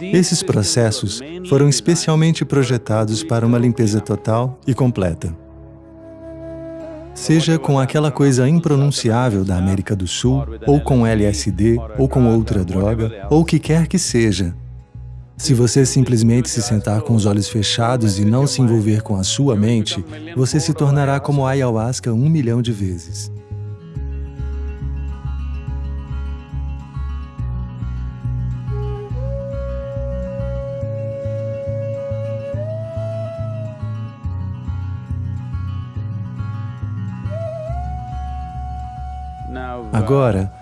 Esses processos foram especialmente projetados para uma limpeza total e completa. Seja com aquela coisa impronunciável da América do Sul, ou com LSD, ou com outra droga, ou o que quer que seja. Se você simplesmente se sentar com os olhos fechados e não se envolver com a sua mente, você se tornará como a ayahuasca um milhão de vezes. Agora,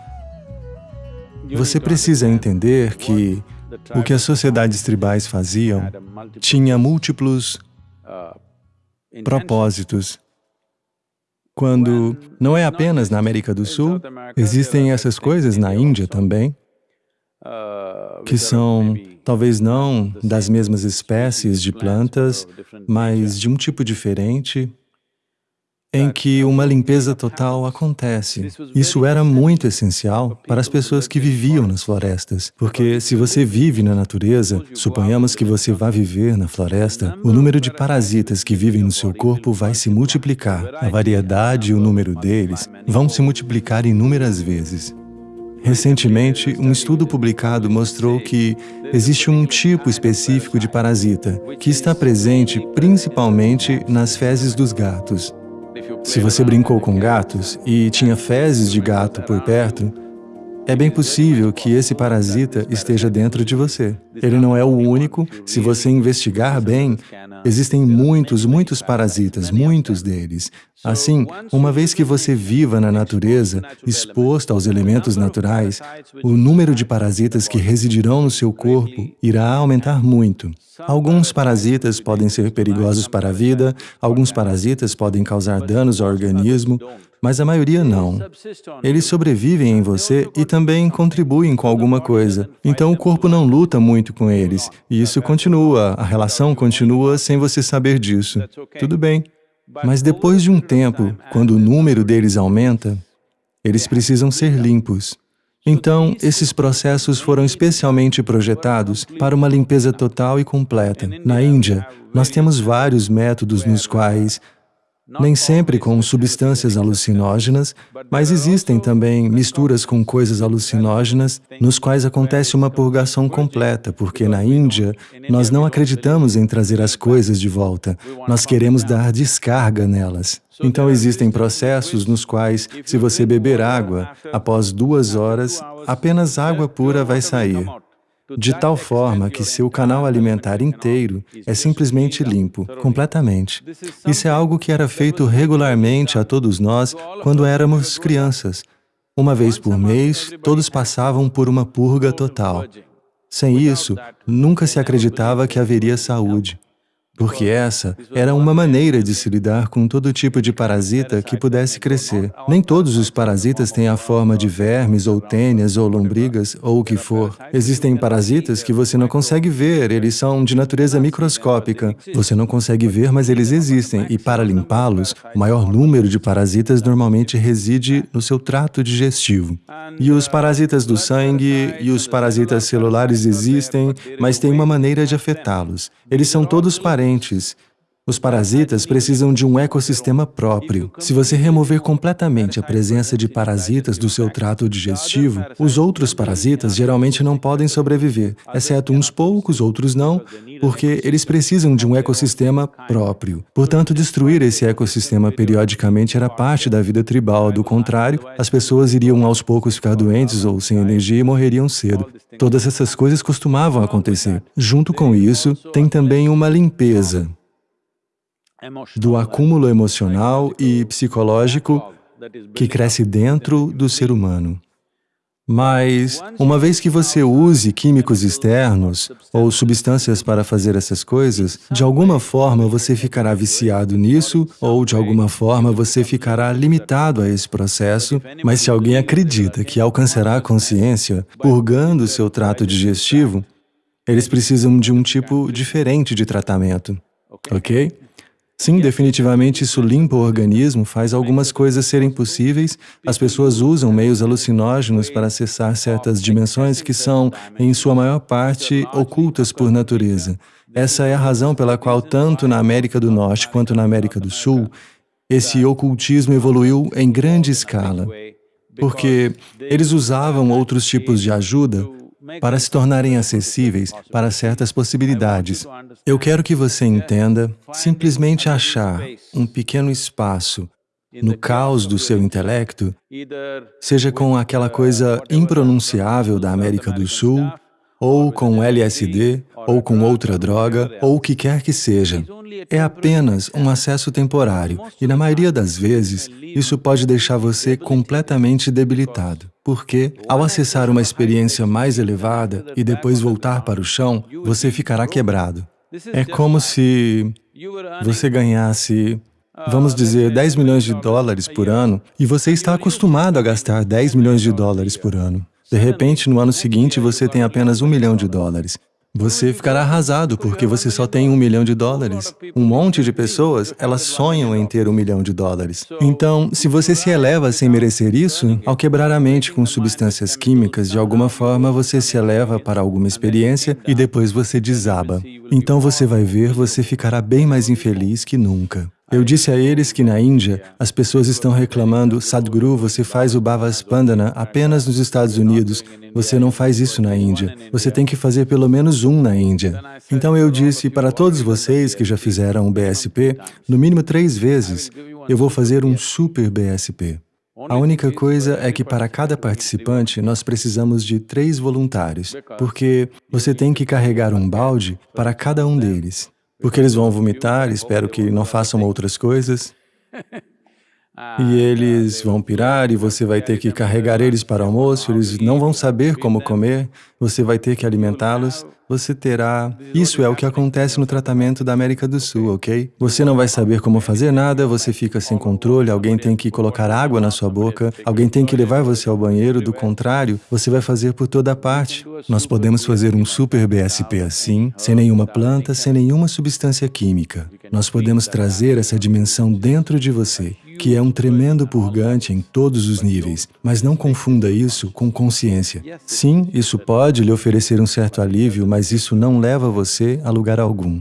você precisa entender que o que as sociedades tribais faziam tinha múltiplos propósitos. Quando não é apenas na América do Sul, existem essas coisas na Índia também, que são talvez não das mesmas espécies de plantas, mas de um tipo diferente, em que uma limpeza total acontece. Isso era muito essencial para as pessoas que viviam nas florestas, porque se você vive na natureza, suponhamos que você vá viver na floresta, o número de parasitas que vivem no seu corpo vai se multiplicar. A variedade e o número deles vão se multiplicar inúmeras vezes. Recentemente, um estudo publicado mostrou que existe um tipo específico de parasita que está presente principalmente nas fezes dos gatos. Se você brincou com gatos e tinha fezes de gato por perto, é bem possível que esse parasita esteja dentro de você. Ele não é o único. Se você investigar bem, existem muitos, muitos parasitas, muitos deles. Assim, uma vez que você viva na natureza, exposto aos elementos naturais, o número de parasitas que residirão no seu corpo irá aumentar muito. Alguns parasitas podem ser perigosos para a vida, alguns parasitas podem causar danos ao organismo, mas a maioria não. Eles sobrevivem em você e também contribuem com alguma coisa. Então o corpo não luta muito com eles, e isso continua, a relação continua sem você saber disso. Tudo bem. Mas depois de um tempo, quando o número deles aumenta, eles precisam ser limpos. Então, esses processos foram especialmente projetados para uma limpeza total e completa. Na Índia, nós temos vários métodos nos quais nem sempre com substâncias alucinógenas, mas existem também misturas com coisas alucinógenas, nos quais acontece uma purgação completa, porque na Índia nós não acreditamos em trazer as coisas de volta, nós queremos dar descarga nelas. Então existem processos nos quais, se você beber água, após duas horas, apenas água pura vai sair de tal forma que seu canal alimentar inteiro é simplesmente limpo, completamente. Isso é algo que era feito regularmente a todos nós quando éramos crianças. Uma vez por mês, todos passavam por uma purga total. Sem isso, nunca se acreditava que haveria saúde porque essa era uma maneira de se lidar com todo tipo de parasita que pudesse crescer. Nem todos os parasitas têm a forma de vermes, ou tênias, ou lombrigas, ou o que for. Existem parasitas que você não consegue ver, eles são de natureza microscópica. Você não consegue ver, mas eles existem, e para limpá-los, o maior número de parasitas normalmente reside no seu trato digestivo. E os parasitas do sangue e os parasitas celulares existem, mas tem uma maneira de afetá-los. Eles são todos parentes diferentes. Os parasitas precisam de um ecossistema próprio. Se você remover completamente a presença de parasitas do seu trato digestivo, os outros parasitas geralmente não podem sobreviver, exceto uns poucos, outros não, porque eles precisam de um ecossistema próprio. Portanto, destruir esse ecossistema periodicamente era parte da vida tribal, do contrário, as pessoas iriam aos poucos ficar doentes ou sem energia e morreriam cedo. Todas essas coisas costumavam acontecer. Junto com isso, tem também uma limpeza do acúmulo emocional e psicológico que cresce dentro do ser humano. Mas, uma vez que você use químicos externos ou substâncias para fazer essas coisas, de alguma forma você ficará viciado nisso ou de alguma forma você ficará limitado a esse processo, mas se alguém acredita que alcançará a consciência purgando seu trato digestivo, eles precisam de um tipo diferente de tratamento, ok? Sim, definitivamente isso limpa o organismo, faz algumas coisas serem possíveis. As pessoas usam meios alucinógenos para acessar certas dimensões que são, em sua maior parte, ocultas por natureza. Essa é a razão pela qual, tanto na América do Norte quanto na América do Sul, esse ocultismo evoluiu em grande escala, porque eles usavam outros tipos de ajuda para se tornarem acessíveis para certas possibilidades. Eu quero que você entenda, simplesmente achar um pequeno espaço no caos do seu intelecto, seja com aquela coisa impronunciável da América do Sul, ou com LSD, ou com outra droga, ou o que quer que seja. É apenas um acesso temporário, e na maioria das vezes, isso pode deixar você completamente debilitado, porque, ao acessar uma experiência mais elevada e depois voltar para o chão, você ficará quebrado. É como se você ganhasse, vamos dizer, 10 milhões de dólares por ano, e você está acostumado a gastar 10 milhões de dólares por ano. De repente, no ano seguinte, você tem apenas um milhão de dólares. Você ficará arrasado porque você só tem um milhão de dólares. Um monte de pessoas, elas sonham em ter um milhão de dólares. Então, se você se eleva sem merecer isso, ao quebrar a mente com substâncias químicas, de alguma forma você se eleva para alguma experiência e depois você desaba. Então você vai ver, você ficará bem mais infeliz que nunca. Eu disse a eles que na Índia, as pessoas estão reclamando, Sadhguru, você faz o Bhavaspandana apenas nos Estados Unidos, você não faz isso na Índia, você tem que fazer pelo menos um na Índia. Então eu disse para todos vocês que já fizeram o BSP, no mínimo três vezes, eu vou fazer um super BSP. A única coisa é que para cada participante nós precisamos de três voluntários, porque você tem que carregar um balde para cada um deles porque eles vão vomitar, espero que não façam outras coisas. E eles vão pirar e você vai ter que carregar eles para o almoço, eles não vão saber como comer, você vai ter que alimentá-los, você terá... Isso é o que acontece no tratamento da América do Sul, ok? Você não vai saber como fazer nada, você fica sem controle, alguém tem que colocar água na sua boca, alguém tem que levar você ao banheiro, do contrário, você vai fazer por toda parte. Nós podemos fazer um super BSP assim, sem nenhuma planta, sem nenhuma substância química. Nós podemos trazer essa dimensão dentro de você, que é um tremendo purgante em todos os níveis, mas não confunda isso com consciência. Sim, isso pode lhe oferecer um certo alívio, mas isso não leva você a lugar algum.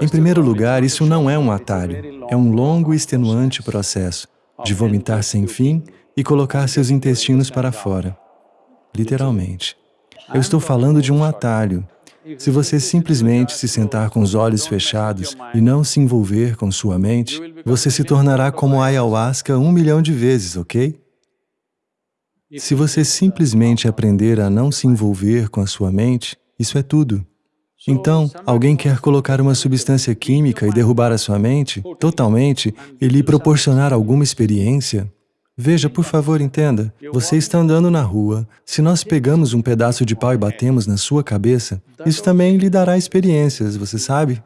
Em primeiro lugar, isso não é um atalho, é um longo e extenuante processo de vomitar sem fim e colocar seus intestinos para fora literalmente. Eu estou falando de um atalho. Se você simplesmente se sentar com os olhos fechados e não se envolver com sua mente, você se tornará como ayahuasca um milhão de vezes, ok? Se você simplesmente aprender a não se envolver com a sua mente, isso é tudo. Então, alguém quer colocar uma substância química e derrubar a sua mente totalmente e lhe proporcionar alguma experiência, Veja, por favor, entenda. Você está andando na rua. Se nós pegamos um pedaço de pau e batemos na sua cabeça, isso também lhe dará experiências, você sabe?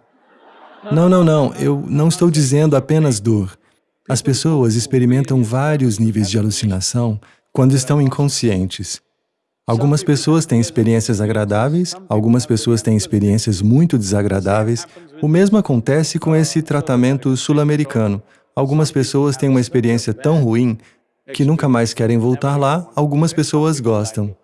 Não, não, não. Eu não estou dizendo apenas dor. As pessoas experimentam vários níveis de alucinação quando estão inconscientes. Algumas pessoas têm experiências agradáveis, algumas pessoas têm experiências muito desagradáveis. O mesmo acontece com esse tratamento sul-americano. Algumas pessoas têm uma experiência tão ruim que nunca mais querem voltar lá, algumas pessoas gostam.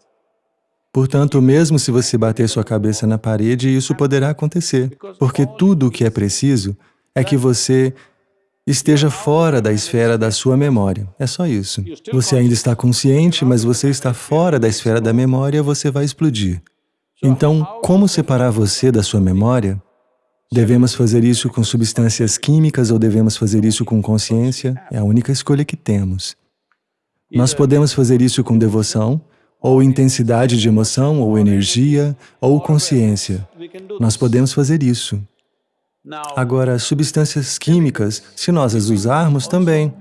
Portanto, mesmo se você bater sua cabeça na parede, isso poderá acontecer, porque tudo o que é preciso é que você esteja fora da esfera da sua memória. É só isso. Você ainda está consciente, mas você está fora da esfera da memória, você vai explodir. Então, como separar você da sua memória? Devemos fazer isso com substâncias químicas ou devemos fazer isso com consciência? É a única escolha que temos. Nós podemos fazer isso com devoção, ou intensidade de emoção, ou energia, ou consciência. Nós podemos fazer isso. Agora, substâncias químicas, se nós as usarmos, também.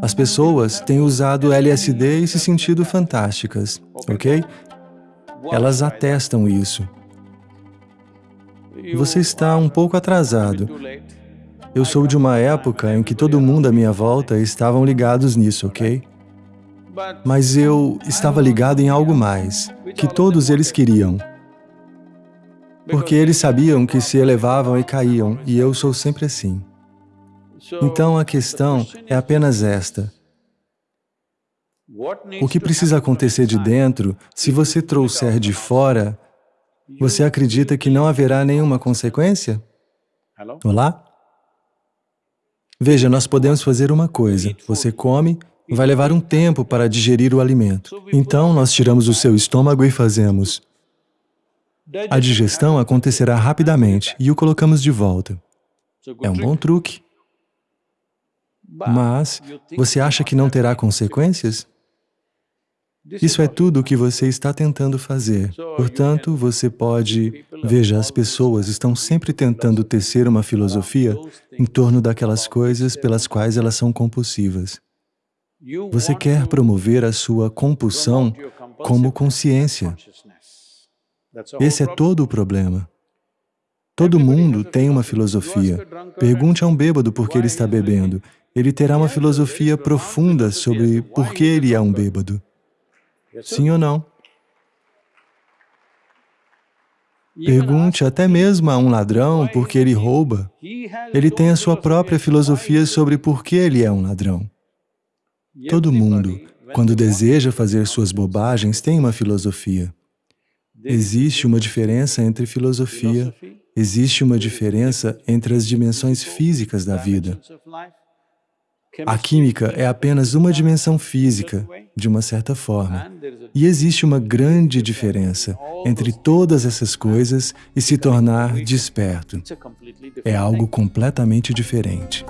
As pessoas têm usado LSD e se sentido fantásticas, ok? Elas atestam isso. Você está um pouco atrasado. Eu sou de uma época em que todo mundo à minha volta estavam ligados nisso, ok? Mas eu estava ligado em algo mais, que todos eles queriam. Porque eles sabiam que se elevavam e caíam, e eu sou sempre assim. Então a questão é apenas esta. O que precisa acontecer de dentro, se você trouxer de fora, você acredita que não haverá nenhuma consequência? Olá? Veja, nós podemos fazer uma coisa. Você come, vai levar um tempo para digerir o alimento. Então, nós tiramos o seu estômago e fazemos. A digestão acontecerá rapidamente e o colocamos de volta. É um bom truque. Mas, você acha que não terá consequências? Isso é tudo o que você está tentando fazer. Portanto, você pode... Veja, as pessoas estão sempre tentando tecer uma filosofia em torno daquelas coisas pelas quais elas são compulsivas. Você quer promover a sua compulsão como consciência. Esse é todo o problema. Todo mundo tem uma filosofia. Pergunte a um bêbado por que ele está bebendo. Ele terá uma filosofia profunda sobre por que ele é um bêbado. Sim ou não? Pergunte até mesmo a um ladrão por que ele rouba. Ele tem a sua própria filosofia sobre por que ele é um ladrão. Todo mundo, quando deseja fazer suas bobagens, tem uma filosofia. Existe uma diferença entre filosofia, existe uma diferença entre as dimensões físicas da vida. A química é apenas uma dimensão física, de uma certa forma. E existe uma grande diferença entre todas essas coisas e se tornar desperto. É algo completamente diferente.